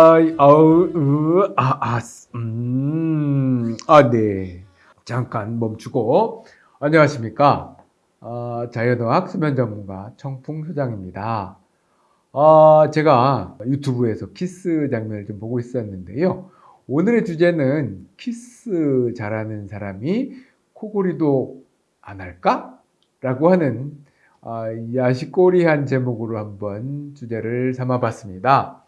아이, 아우, 으, 아, 아, 음, 아, 네. 잠깐 멈추고. 안녕하십니까. 어, 자연의학 수면 전문가 청풍 소장입니다. 어, 제가 유튜브에서 키스 장면을 좀 보고 있었는데요. 오늘의 주제는 키스 잘하는 사람이 코골이도 안 할까? 라고 하는 어, 야시꼬리한 제목으로 한번 주제를 삼아봤습니다.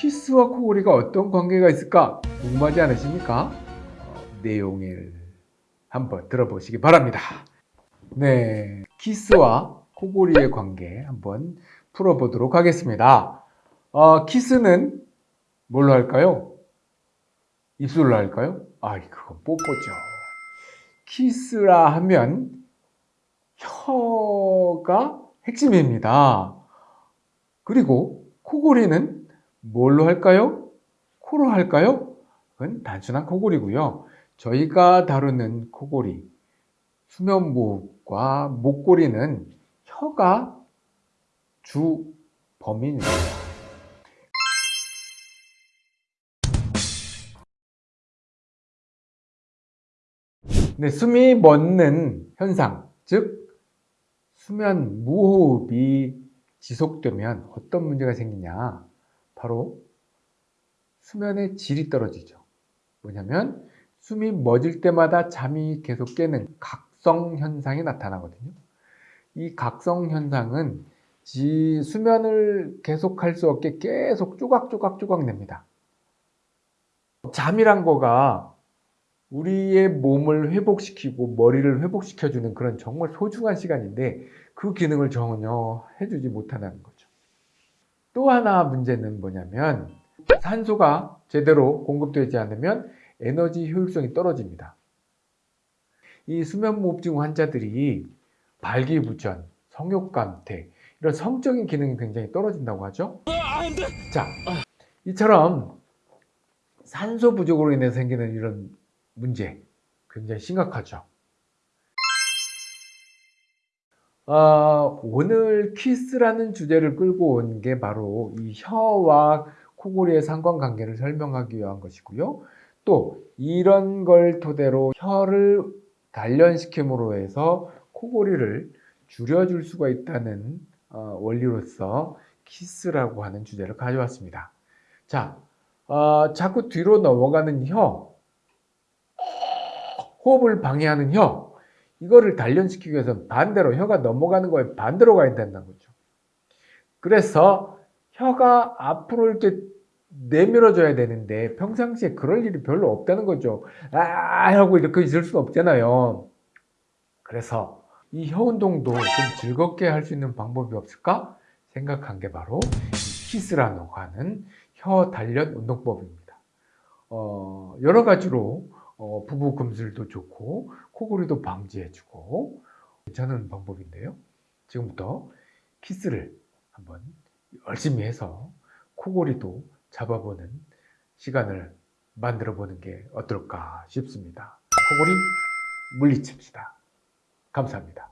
키스와 코골이가 어떤 관계가 있을까 궁금하지 않으십니까? 어, 내용을 한번 들어보시기 바랍니다. 네, 키스와 코골이의 관계 한번 풀어보도록 하겠습니다. 어, 키스는 뭘로 할까요? 입술로 할까요? 아, 그건 뽀뽀죠. 키스라 하면 혀가 핵심입니다. 그리고 코골이는 뭘로 할까요? 코로 할까요? 그건 단순한 코골이고요. 저희가 다루는 코골이, 수면무호흡과 목골이는 혀가 주 범인입니다. 네, 숨이 멎는 현상, 즉 수면 무호흡이 지속되면 어떤 문제가 생기냐? 바로 수면의 질이 떨어지죠. 뭐냐면 숨이 멎을 때마다 잠이 계속 깨는 각성 현상이 나타나거든요. 이 각성 현상은 지 수면을 계속할 수 없게 계속 쪼각쪼각쪼각 냅니다. 잠이란 거가 우리의 몸을 회복시키고 머리를 회복시켜주는 그런 정말 소중한 시간인데 그 기능을 전혀 해주지 못한다는 거죠. 또 하나 문제는 뭐냐면 산소가 제대로 공급되지 않으면 에너지 효율성이 떨어집니다. 이 수면무호흡증 환자들이 발기부전, 성욕감퇴 이런 성적인 기능이 굉장히 떨어진다고 하죠. 자, 이처럼 산소 부족으로 인해 생기는 이런 문제 굉장히 심각하죠. 어, 오늘 키스라는 주제를 끌고 온 게 바로 이 혀와 코골이의 상관관계를 설명하기 위한 것이고요. 또 이런 걸 토대로 혀를 단련시킴으로 해서 코골이를 줄여줄 수가 있다는 어, 원리로서 키스라고 하는 주제를 가져왔습니다. 자, 어, 자꾸 뒤로 넘어가는 혀, 호흡을 방해하는 혀, 이거를 단련시키기 위해서 반대로 혀가 넘어가는 거에 반대로 가야 된다는 거죠. 그래서 혀가 앞으로 이렇게 내밀어줘야 되는데 평상시에 그럴 일이 별로 없다는 거죠. 아 하고 이렇게 있을 수는 없잖아요. 그래서 이 혀 운동도 좀 즐겁게 할 수 있는 방법이 없을까 생각한 게 바로 키스라고 하는 혀 단련 운동법입니다. 어, 여러 가지로 어, 부부 금술도 좋고 코골이도 방지해주고 괜찮은 방법인데요. 지금부터 키스를 한번 열심히 해서 코골이도 잡아보는 시간을 만들어 보는 게 어떨까 싶습니다. 코골이 물리칩시다. 감사합니다.